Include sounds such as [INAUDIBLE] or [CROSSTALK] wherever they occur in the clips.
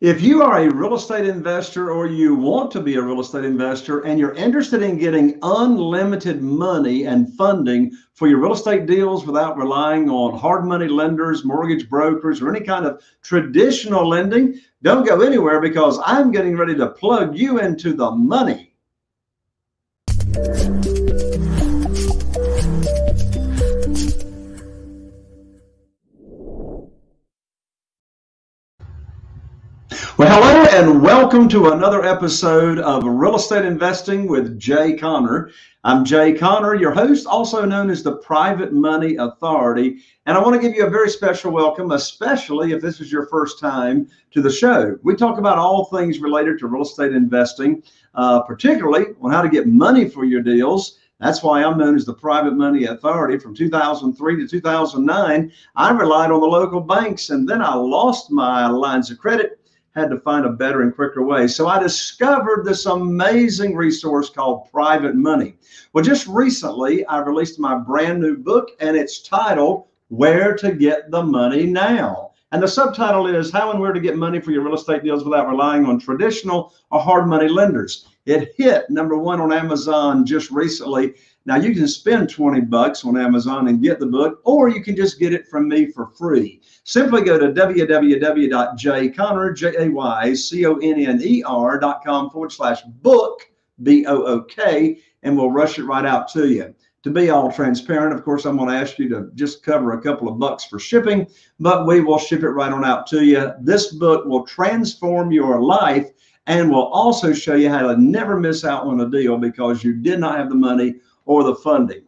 If you are a real estate investor or you want to be a real estate investor and you're interested in getting unlimited money and funding for your real estate deals without relying on hard money lenders, mortgage brokers, or any kind of traditional lending, don't go anywhere because I'm getting ready to plug you into the money. Well, hello and welcome to another episode of Real Estate Investing with Jay Conner. I'm Jay Conner, your host, also known as the Private Money Authority. And I want to give you a very special welcome, especially if this is your first time to the show. We talk about all things related to real estate investing, uh, particularly on how to get money for your deals. That's why I'm known as the Private Money Authority. From 2003 to 2009, I relied on the local banks and then I lost my lines of credit had to find a better and quicker way. So I discovered this amazing resource called Private Money. Well, just recently, I released my brand new book, and it's titled Where to Get the Money Now. And the subtitle is How and Where to Get Money for Your Real Estate Deals Without Relying on Traditional or Hard Money Lenders. It hit number one on Amazon just recently. Now you can spend 20 bucks on Amazon and get the book, or you can just get it from me for free. Simply go to www.jayconner.com forward slash book, B-O-O-K, and we'll rush it right out to you. To be all transparent, of course, I'm going to ask you to just cover a couple of bucks for shipping, but we will ship it right on out to you. This book will transform your life and will also show you how to never miss out on a deal because you did not have the money or the funding.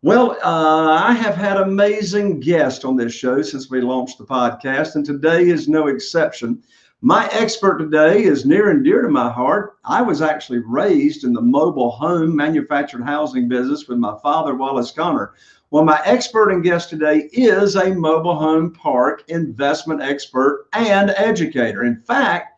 Well, uh, I have had amazing guests on this show since we launched the podcast, and today is no exception. My expert today is near and dear to my heart. I was actually raised in the mobile home manufactured housing business with my father, Wallace Conner. Well, my expert and guest today is a mobile home park investment expert and educator. In fact,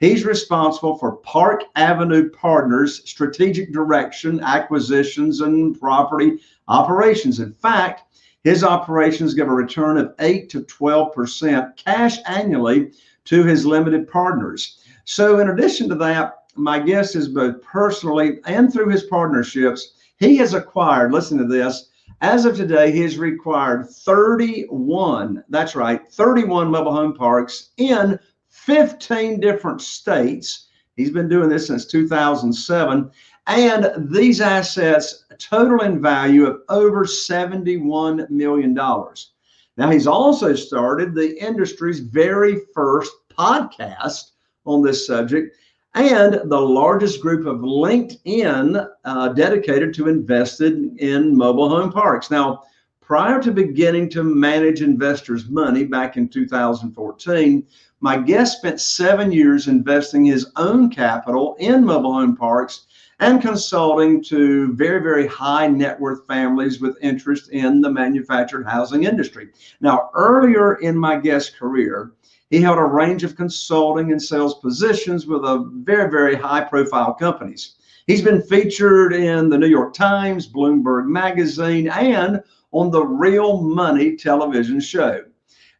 He's responsible for Park Avenue Partners strategic direction, acquisitions, and property operations. In fact, his operations give a return of 8 to 12% cash annually to his limited partners. So, in addition to that, my guest is both personally and through his partnerships, he has acquired, listen to this, as of today, he has required 31, that's right, 31 mobile home parks in 15 different states. He's been doing this since 2007. And these assets total in value of over $71 million. Now, he's also started the industry's very first podcast on this subject and the largest group of LinkedIn uh, dedicated to invested in mobile home parks. Now, prior to beginning to manage investors' money back in 2014, my guest spent seven years investing his own capital in mobile home parks and consulting to very, very high net worth families with interest in the manufactured housing industry. Now, earlier in my guest career, he held a range of consulting and sales positions with a very, very high profile companies. He's been featured in the New York Times, Bloomberg Magazine, and on the Real Money television show.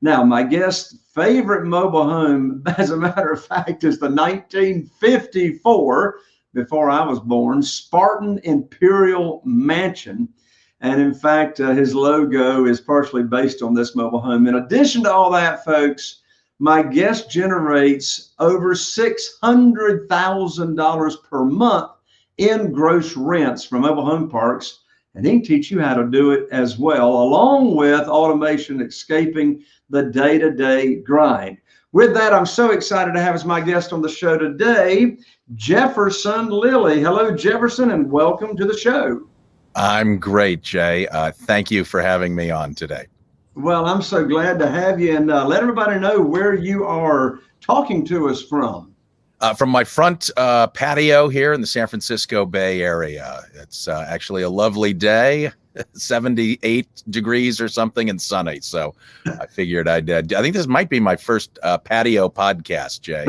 Now, my guest's favorite mobile home, [LAUGHS] as a matter of fact, is the 1954, before I was born, Spartan Imperial Mansion. And in fact, uh, his logo is partially based on this mobile home. In addition to all that, folks, my guest generates over $600,000 per month in gross rents from mobile home parks and he can teach you how to do it as well, along with automation escaping the day to day grind. With that, I'm so excited to have as my guest on the show today, Jefferson Lilly. Hello, Jefferson, and welcome to the show. I'm great, Jay. Uh, thank you for having me on today. Well, I'm so glad to have you, and uh, let everybody know where you are talking to us from uh, from my front uh, patio here in the San Francisco Bay Area. It's uh, actually a lovely day, [LAUGHS] 78 degrees or something and sunny. So I figured I'd, uh, I think this might be my first uh, patio podcast, Jay.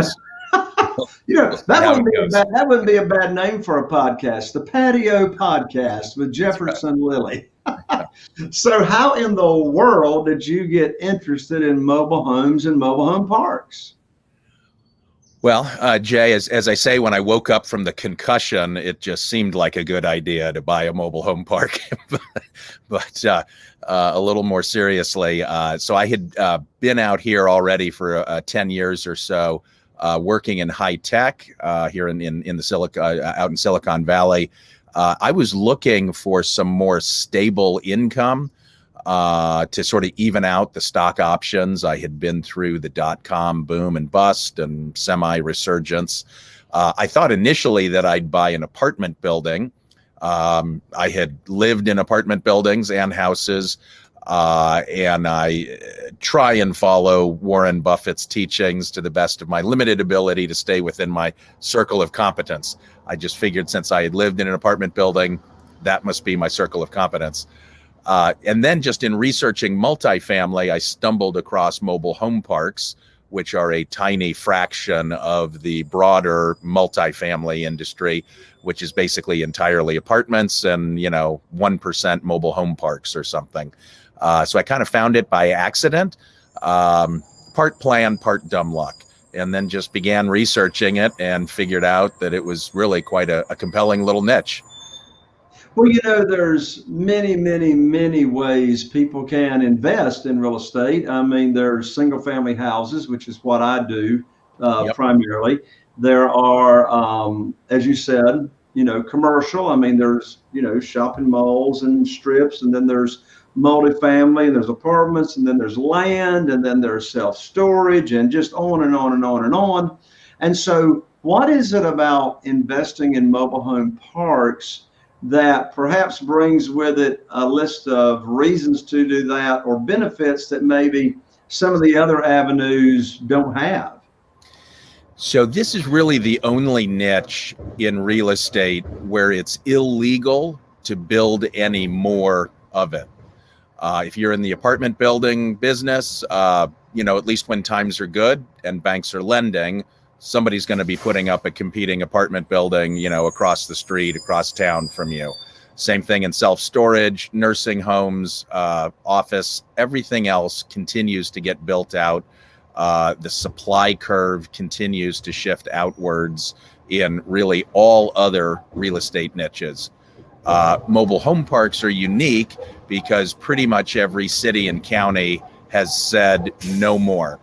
you know, that wouldn't, be a bad, that wouldn't be a bad name for a podcast, the Patio Podcast with Jefferson right. Lilly. [LAUGHS] so, how in the world did you get interested in mobile homes and mobile home parks? Well, uh, Jay, as, as I say, when I woke up from the concussion, it just seemed like a good idea to buy a mobile home park. [LAUGHS] but uh, uh, a little more seriously, uh, so I had uh, been out here already for uh, 10 years or so, working in high tech here in, in, in the Silicon, out in Silicon Valley. I was looking for some more stable income uh, to sort of even out the stock options. I had been through the dot com boom and bust and semi resurgence. Uh, I thought initially that I'd buy an apartment building. Um, I had lived in apartment buildings and houses, uh, and I try and follow Warren Buffett's teachings to the best of my limited ability to stay within my circle of competence. I just figured since I had lived in an apartment building, that must be my circle of competence. Uh, and then just in researching multifamily, I stumbled across mobile home parks, which are a tiny fraction of the broader multifamily industry, which is basically entirely apartments and, you know, 1% mobile home parks or something. Uh, so I kind of found it by accident, um, part plan, part dumb luck. And then just began researching it and figured out that it was really quite a, a compelling little niche. Well, you know, there's many, many, many ways people can invest in real estate. I mean, there's single family houses, which is what I do uh, yep. primarily. There are, um, as you said, you know, commercial. I mean, there's, you know, shopping malls and strips, and then there's multifamily, and there's apartments, and then there's land, and then there's self storage, and just on and on and on and on. And so, what is it about investing in mobile home parks? That perhaps brings with it a list of reasons to do that or benefits that maybe some of the other avenues don't have. So this is really the only niche in real estate where it's illegal to build any more of it. Uh, if you're in the apartment building business, uh, you know, at least when times are good and banks are lending, somebody's going to be putting up a competing apartment building, you know, across the street, across town from you. Same thing in self storage, nursing homes, uh, office, everything else continues to get built out. Uh, the supply curve continues to shift outwards in really all other real estate niches. Uh, mobile home parks are unique because pretty much every city and county has said no more.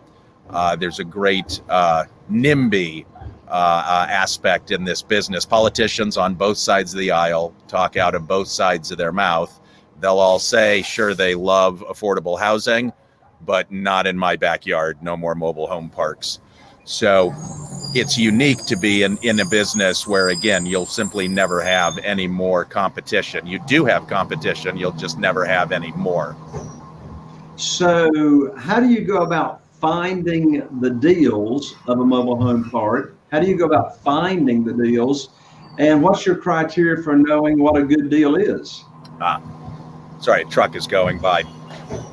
Uh, there's a great uh, NIMBY uh, uh, aspect in this business. Politicians on both sides of the aisle talk out of both sides of their mouth. They'll all say, sure, they love affordable housing, but not in my backyard. No more mobile home parks. So it's unique to be in, in a business where, again, you'll simply never have any more competition. You do have competition, you'll just never have any more. So, how do you go about finding the deals of a mobile home park? How do you go about finding the deals? And what's your criteria for knowing what a good deal is? Ah, sorry, a truck is going by.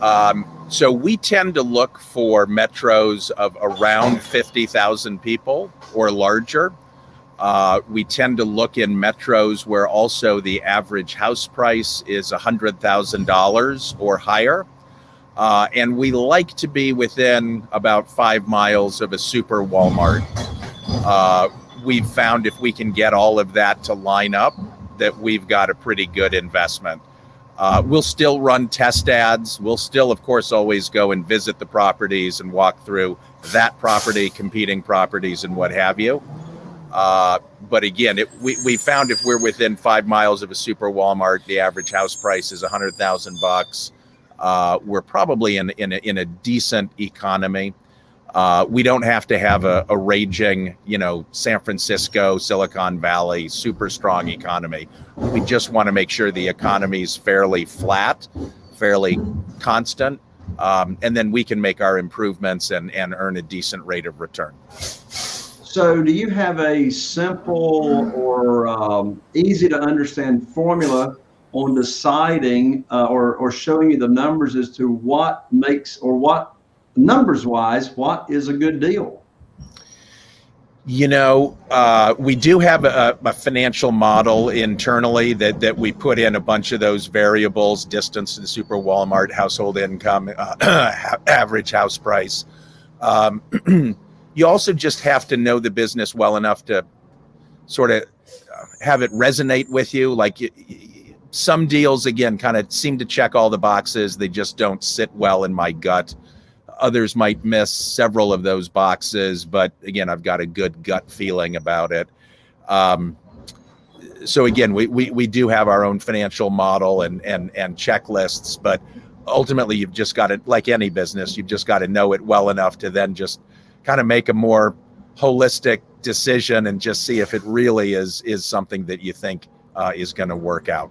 Um, so we tend to look for metros of around 50,000 people or larger. Uh, we tend to look in metros where also the average house price is $100,000 or higher. Uh, and we like to be within about five miles of a super Walmart. Uh, we've found if we can get all of that to line up, that we've got a pretty good investment. Uh, we'll still run test ads. We'll still, of course, always go and visit the properties and walk through that property, competing properties, and what have you. Uh, but again, it, we, we found if we're within five miles of a super Walmart, the average house price is a hundred thousand bucks uh, we're probably in in a, in a decent economy. Uh, we don't have to have a, a, raging, you know, San Francisco, Silicon Valley, super strong economy. We just want to make sure the economy is fairly flat, fairly constant, um, and then we can make our improvements and, and earn a decent rate of return. So, do you have a simple or um, easy to understand formula on deciding uh, or, or showing you the numbers as to what makes or what numbers wise, what is a good deal? You know, uh, we do have a, a, financial model internally that, that we put in a bunch of those variables, distance to the super Walmart, household income, uh, [CLEARS THROAT] average house price. Um, [CLEARS THROAT] you also just have to know the business well enough to sort of have it resonate with you. Like some deals, again, kind of seem to check all the boxes. They just don't sit well in my gut. Others might miss several of those boxes, but again, I've got a good gut feeling about it. Um, so again, we, we we do have our own financial model and and and checklists, but ultimately, you've just got to, like any business, you've just got to know it well enough to then just kind of make a more holistic decision and just see if it really is is something that you think uh, is going to work out.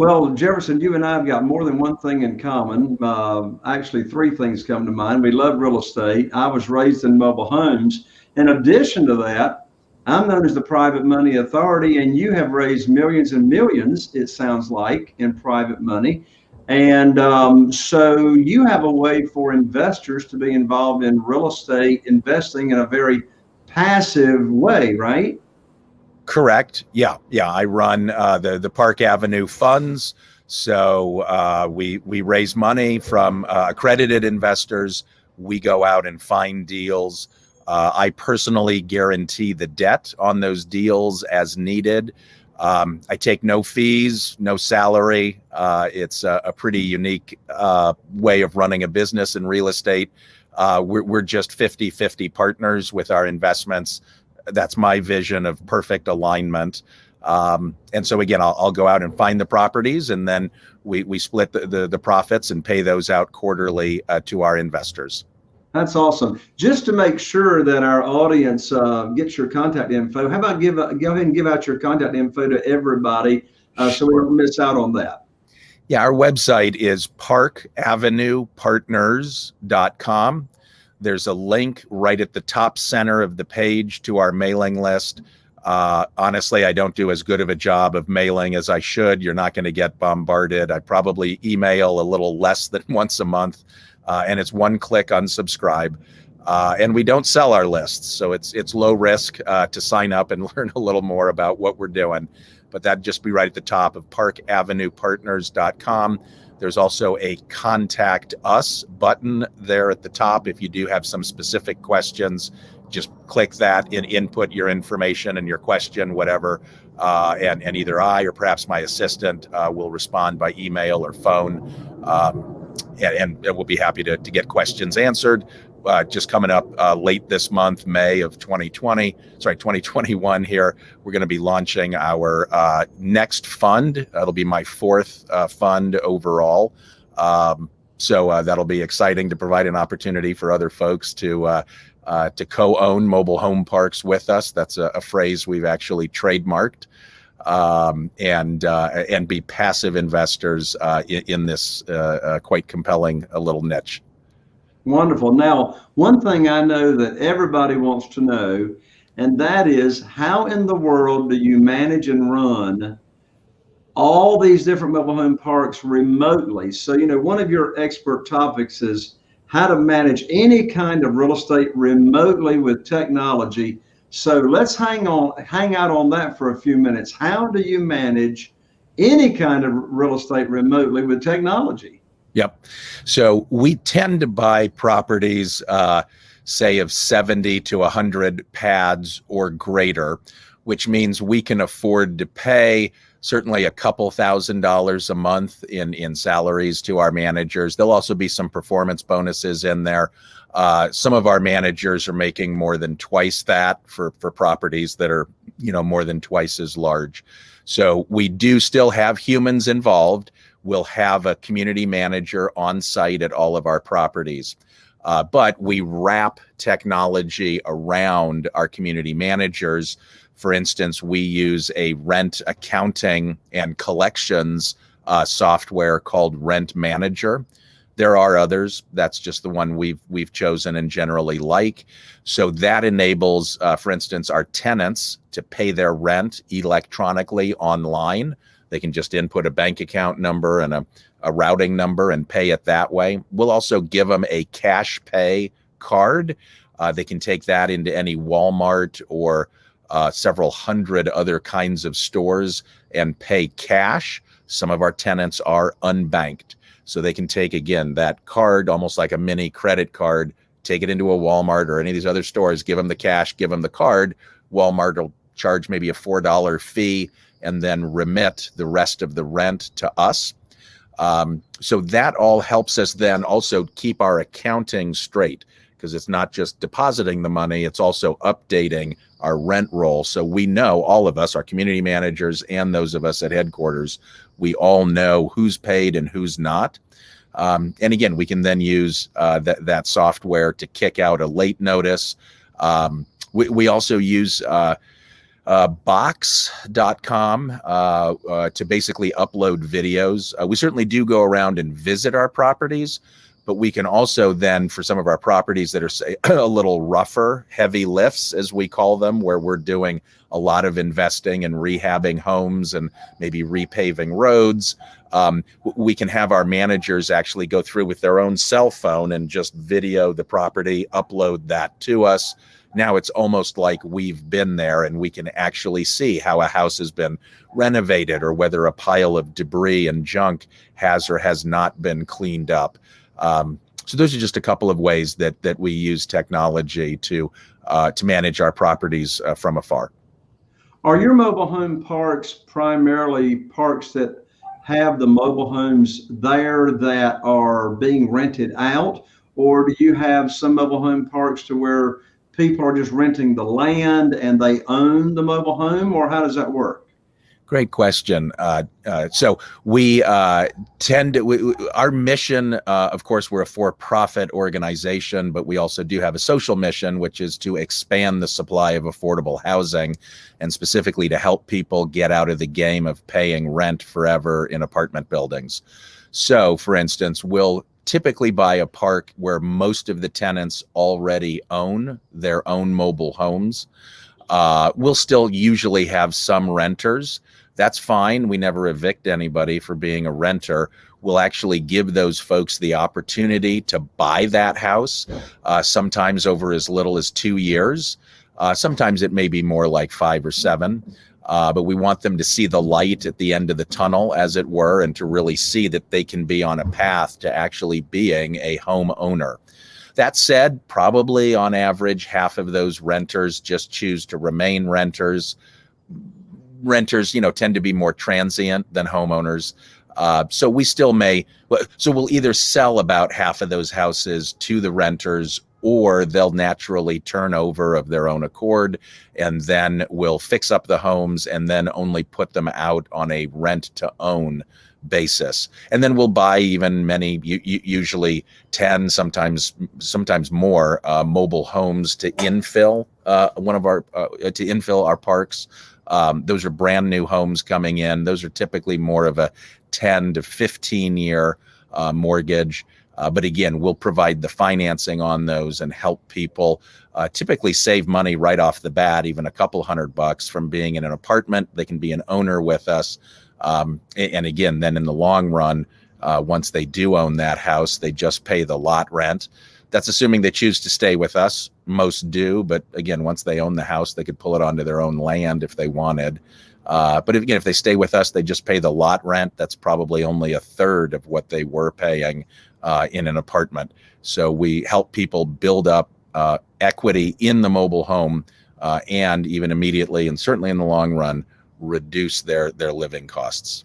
Well, Jefferson, you and I have got more than one thing in common. Uh, actually, three things come to mind. We love real estate. I was raised in mobile homes. In addition to that, I'm known as the private money authority, and you have raised millions and millions, it sounds like, in private money. And um, so you have a way for investors to be involved in real estate investing in a very passive way, right? Correct. Yeah, yeah. I run uh, the the Park Avenue funds. So uh, we we raise money from uh, accredited investors. We go out and find deals. Uh, I personally guarantee the debt on those deals as needed. Um, I take no fees, no salary. Uh, it's a, a, pretty unique uh, way of running a business in real estate. We're, we're just 50 50 partners with our investments. That's my vision of perfect alignment. Um, and so again, I'll, I'll, go out and find the properties and then we, we split the, the, the profits and pay those out quarterly uh, to our investors. That's awesome. Just to make sure that our audience uh, gets your contact info, how about give uh, go ahead and give out your contact info to everybody uh, so we don't miss out on that. Yeah, our website is parkavenuepartners.com. There's a link right at the top center of the page to our mailing list. Uh, honestly, I don't do as good of a job of mailing as I should. You're not going to get bombarded. I probably email a little less than [LAUGHS] once a month uh, and it's one click unsubscribe. Uh, and we don't sell our lists, so it's it's low risk uh, to sign up and [LAUGHS] learn a little more about what we're doing. But that'd just be right at the top of parkavenuepartners.com. There's also a contact us button there at the top. If you do have some specific questions, just click that and input your information and your question, whatever. Uh, and, and either I or perhaps my assistant uh, will respond by email or phone. Um, and, and we'll be happy to, to get questions answered. Uh, just coming up uh, late this month, May of 2020, sorry, 2021 here, we're going to be launching our uh, next fund. That'll be my fourth uh, fund overall. Um, so uh, that'll be exciting to provide an opportunity for other folks to uh, to co-own mobile home parks with us. That's a, a phrase we've actually trademarked um, and and be passive investors in, in, this quite compelling little niche. Wonderful. Now, one thing I know that everybody wants to know, and that is how in the world do you manage and run all these different mobile home parks remotely? So, you know, one of your expert topics is how to manage any kind of real estate remotely with technology so let's hang on, hang out on that for a few minutes. How do you manage any kind of real estate remotely with technology? Yep. So we tend to buy properties, uh, say of 70 to 100 pads or greater, which means we can afford to pay certainly a couple thousand dollars a month in in salaries to our managers. There'll also be some performance bonuses in there. Uh, some of our managers are making more than twice that for for properties that are you know more than twice as large. So we do still have humans involved. We'll have a community manager on site at all of our properties. Uh, but we wrap technology around our community managers. For instance, we use a rent accounting and collections uh, software called Rent Manager. There are others. That's just the one we've we've chosen and generally like. So that enables, uh, for instance, our tenants to pay their rent electronically online. They can just input a bank account number and a, a routing number and pay it that way. We'll also give them a cash pay card. Uh, they can take that into any Walmart or uh, several hundred other kinds of stores and pay cash. Some of our tenants are unbanked. So they can take again that card, almost like a mini credit card, take it into a Walmart or any of these other stores, give them the cash, give them the card. Walmart will charge maybe a $4 fee and then remit the rest of the rent to us. Um, so that all helps us then also keep our accounting straight because it's not just depositing the money, it's also updating our rent roll. So we know, all of us, our community managers and those of us at headquarters, we all know who's paid and who's not. Um, and again, we can then use uh, that, that software to kick out a late notice. Um, we, we also use uh, uh, box.com uh, uh, to basically upload videos. Uh, we certainly do go around and visit our properties, but we can also then, for some of our properties that are say [CLEARS THROAT] a little rougher, heavy lifts, as we call them, where we're doing a lot of investing and rehabbing homes and maybe repaving roads, um, we can have our managers actually go through with their own cell phone and just video the property, upload that to us now it's almost like we've been there and we can actually see how a house has been renovated or whether a pile of debris and junk has or has not been cleaned up. Um, so those are just a couple of ways that that we use technology to uh, to manage our properties uh, from afar. Are your mobile home parks primarily parks that have the mobile homes there that are being rented out, or do you have some mobile home parks to where people are just renting the land and they own the mobile home, or how does that work? Great question. Uh, uh, so we uh, tend to, we, our mission, uh, of course, we're a for-profit organization, but we also do have a social mission, which is to expand the supply of affordable housing and specifically to help people get out of the game of paying rent forever in apartment buildings. So for instance, we'll typically buy a park where most of the tenants already own their own mobile homes. Uh, we'll still usually have some renters. That's fine. We never evict anybody for being a renter. We'll actually give those folks the opportunity to buy that house, uh, sometimes over as little as two years. Uh, sometimes it may be more like five or seven uh, but we want them to see the light at the end of the tunnel, as it were, and to really see that they can be on a path to actually being a homeowner. That said, probably on average, half of those renters just choose to remain renters. Renters, you know, tend to be more transient than homeowners. Uh, so we still may, so we'll either sell about half of those houses to the renters or they'll naturally turn over of their own accord and then we'll fix up the homes and then only put them out on a rent to own basis. And then we'll buy even many usually 10 sometimes sometimes more uh, mobile homes to infill uh, one of our uh, to infill our parks. Um, those are brand new homes coming in. Those are typically more of a 10 to 15 year uh, mortgage uh, but again, we'll provide the financing on those and help people uh, typically save money right off the bat, even a couple hundred bucks from being in an apartment. They can be an owner with us. Um, and again, then in the long run, uh, once they do own that house, they just pay the lot rent. That's assuming they choose to stay with us. Most do, but again, once they own the house, they could pull it onto their own land if they wanted. Uh, but if, again, if they stay with us, they just pay the lot rent. That's probably only a third of what they were paying uh, in an apartment. So we help people build up uh, equity in the mobile home uh, and even immediately and certainly in the long run reduce their their living costs.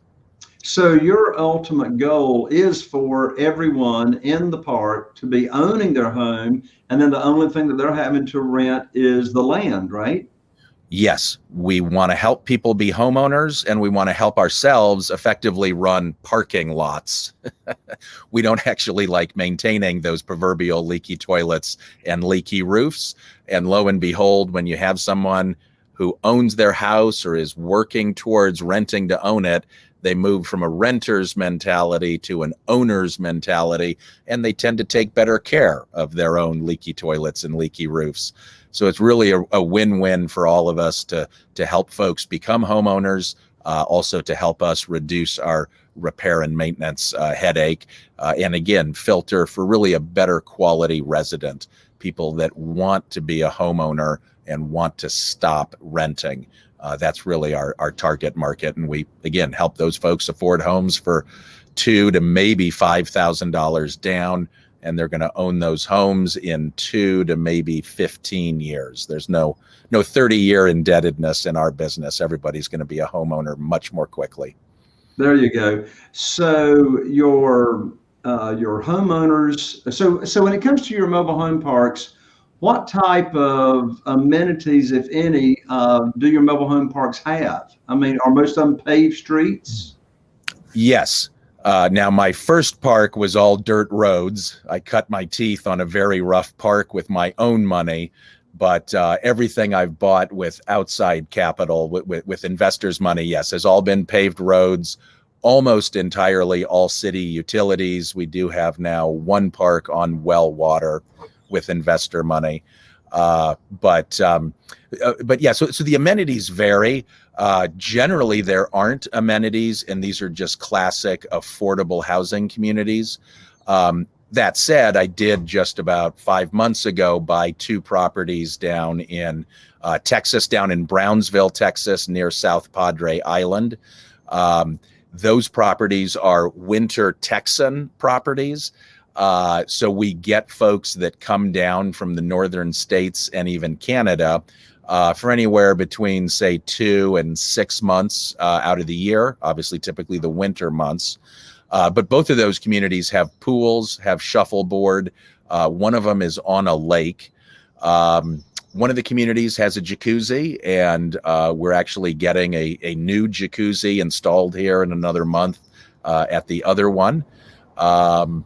So your ultimate goal is for everyone in the park to be owning their home and then the only thing that they're having to rent is the land, right? Yes, we want to help people be homeowners and we want to help ourselves effectively run parking lots. [LAUGHS] we don't actually like maintaining those proverbial leaky toilets and leaky roofs. And lo and behold, when you have someone who owns their house or is working towards renting to own it, they move from a renter's mentality to an owner's mentality, and they tend to take better care of their own leaky toilets and leaky roofs. So it's really a, a win-win for all of us to to help folks become homeowners, uh, also to help us reduce our repair and maintenance uh, headache, uh, and again filter for really a better quality resident, people that want to be a homeowner and want to stop renting. Uh, that's really our our target market, and we again help those folks afford homes for two to maybe five thousand dollars down and they're going to own those homes in two to maybe 15 years. There's no no 30 year indebtedness in our business. Everybody's going to be a homeowner much more quickly. There you go. So your uh, your homeowners. So so when it comes to your mobile home parks, what type of amenities, if any, uh, do your mobile home parks have? I mean, are most of them paved streets? Yes. Uh, now, my first park was all dirt roads. I cut my teeth on a very rough park with my own money, but uh, everything I've bought with outside capital, with, with, with investors' money, yes, has all been paved roads, almost entirely all city utilities. We do have now one park on well water with investor money. Uh, but um, uh, but yeah, so so the amenities vary. Uh, generally, there aren't amenities, and these are just classic affordable housing communities. Um, that said, I did just about five months ago buy two properties down in uh, Texas, down in Brownsville, Texas, near South Padre Island. Um, those properties are winter Texan properties. Uh, so we get folks that come down from the northern states and even Canada uh, for anywhere between, say, two and six months uh, out of the year, obviously, typically the winter months. Uh, but both of those communities have pools, have shuffleboard. Uh, one of them is on a lake. Um, one of the communities has a jacuzzi, and uh, we're actually getting a, a new jacuzzi installed here in another month at the other one. Um,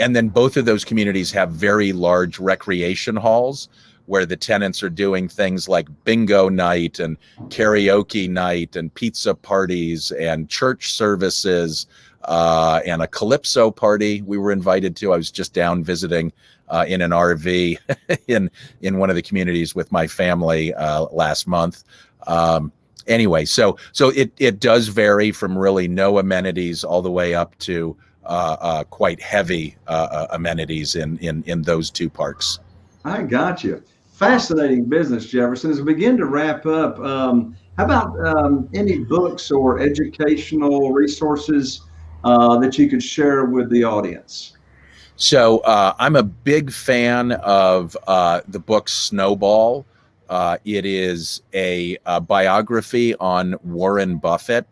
and then both of those communities have very large recreation halls where the tenants are doing things like bingo night and karaoke night and pizza parties and church services uh, and a calypso party we were invited to. I was just down visiting uh, in an RV [LAUGHS] in in one of the communities with my family uh, last month. Um, anyway, so so it it does vary from really no amenities all the way up to quite heavy uh, amenities in, in, in those two parks. I got you. Fascinating business, Jefferson. As we begin to wrap up, um, how about um, any books or educational resources uh, that you could share with the audience? So uh, I'm a big fan of uh, the book Snowball. it is a, a biography on Warren Buffett.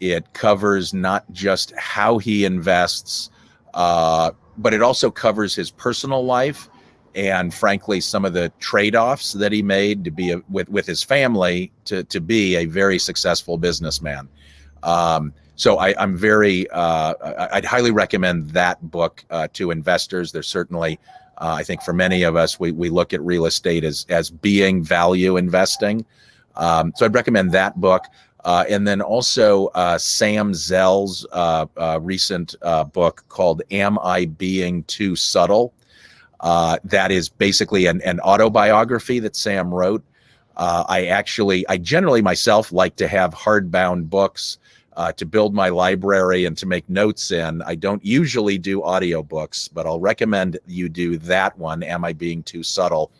It covers not just how he invests, uh, but it also covers his personal life and frankly some of the trade-offs that he made to be a, with with his family to to be a very successful businessman. Um, so I, am very uh, I'd highly recommend that book uh, to investors. There's certainly uh, I think for many of us we we look at real estate as as being value investing. Um, so I'd recommend that book. Uh, and then also uh, Sam Zell's uh, uh recent uh, book called Am I Being Too Subtle? Uh, that is basically an, an, autobiography that Sam wrote. I actually, I generally myself like to have hardbound books to build my library and to make notes in. I don't usually do audiobooks, but I'll recommend you do that one, Am I Being Too Subtle,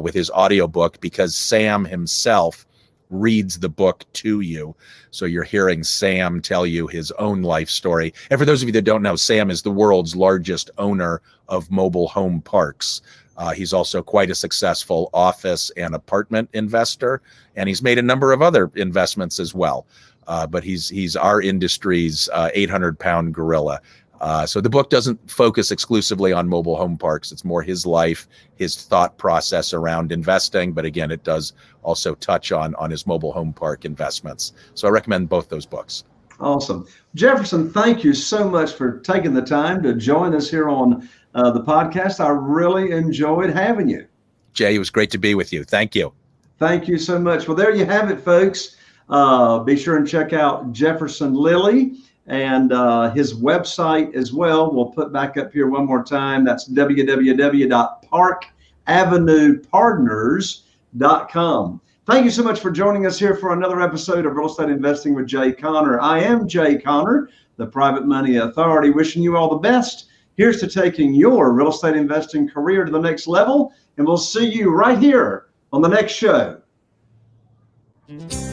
with his audiobook because Sam himself reads the book to you. So you're hearing Sam tell you his own life story. And for those of you that don't know, Sam is the world's largest owner of mobile home parks. Uh, he's also quite a successful office and apartment investor, and he's made a number of other investments as well. Uh, but he's he's our industry's 800 uh, pound gorilla. Uh, so the book doesn't focus exclusively on mobile home parks. It's more his life, his thought process around investing. But again, it does also touch on on his mobile home park investments. So I recommend both those books. Awesome, Jefferson. Thank you so much for taking the time to join us here on uh, the podcast. I really enjoyed having you. Jay, it was great to be with you. Thank you. Thank you so much. Well, there you have it, folks. Uh, be sure and check out Jefferson Lilly and uh, his website as well. We'll put back up here one more time. That's www.parkavenuepartners.com. Thank you so much for joining us here for another episode of Real Estate Investing with Jay Conner. I am Jay Conner, the Private Money Authority, wishing you all the best. Here's to taking your real estate investing career to the next level, and we'll see you right here on the next show. Mm-hmm.